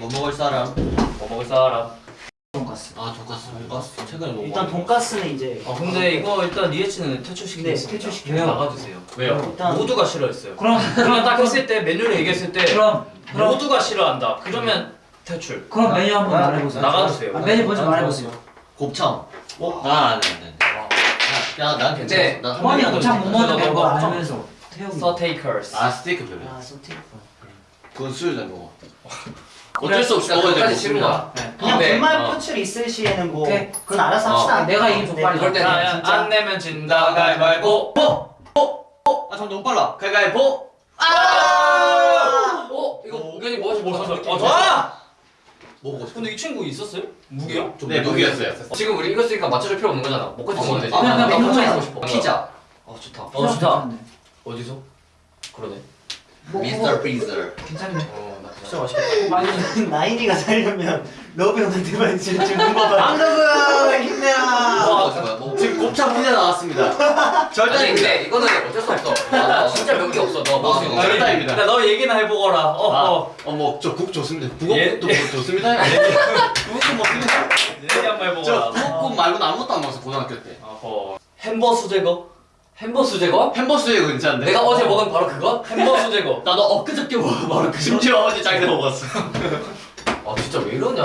뭐 먹을 사람? 뭐 먹을 사람? 돈가스. 아 돈가스. 돈가스 최근에 너무 일단 돈가스는 이제 아 근데 이거 일단 리에치는 퇴출시키겠습니다. 네, 퇴출시켜요. 나가주세요. 왜요? 일단- 모두가 싫어했어요. 그럼 그러면 딱 했을 때 메뉴를 얘기했을 때 그럼 그럼 모두가 싫어한다. 그러면 퇴출. 그럼 메뉴 한번 말해보세요. 나가주세요. 아, 메뉴 먼저 말해보세요. 곱창. 어? 아, 네, 네. 네. 야, 난 괜찮아. 한 곱창 못 먹는 거. 알면서. 서테이커스. 아, 스테이크 별로. 아 소티. 그건 수요일에 먹어. 어쩔 수 없이 먹어야 되는 싫은 거야. 그냥 네. 분말 어. 표출 있을 시에는 뭐 오케이. 그건 알아서 합시다. 어, 내가 이긴 족발이 네. 이럴 때는. 안 내면 진다 가위바위보. 아, 참 너무 빨라. 가위바위보. 어? 이거 우연히 뭐지 뭐 어, 저! 뭐 먹고 싶어? 근데 이 친구 있었어요? 무기요? 네, 무기였어요. 지금 우리 이겼으니까 맞춰줄 필요 없는 거잖아 먹고 먹으면 되지. 아, 그냥 나 곱창 먹어요. 먹고 싶어 피자 어 좋다 어 좋다. 어디서? 그러네 뭐, 미스터 피자. 괜찮네. 진짜 맛있겠다. 나인이가 살려면 러브 형한테만 진짜 주는 거 봐. 안녕하세요. 힘내라. 와, 뭐, 지금 곱창 피자 나왔습니다. 절대 아니 아닙니다. 근데 이거는 어쩔 수 없어 아, 진짜 몇 개 없어 너 먹을 수 있는 아, 거 절대입니다. 나 너 얘기나 해보거라. 어, 아, 어. 어머, 저국 좋습니다. 예. 북어국도 좋습니다. 북어국 먹습니다. 얘기 한번 해보거라. 저 북어국 말고는 아무것도 안 먹었어 고등학교 때. 어허. 햄버스 제거? 햄버스 제거? 햄버스 이거 괜찮은데? 내가 어제 먹은 바로 그거? 햄버스 제거. 나도 엊그저께 먹어. 바로 그 심지어 어제 짱에 먹었어. 아 진짜 왜 이러냐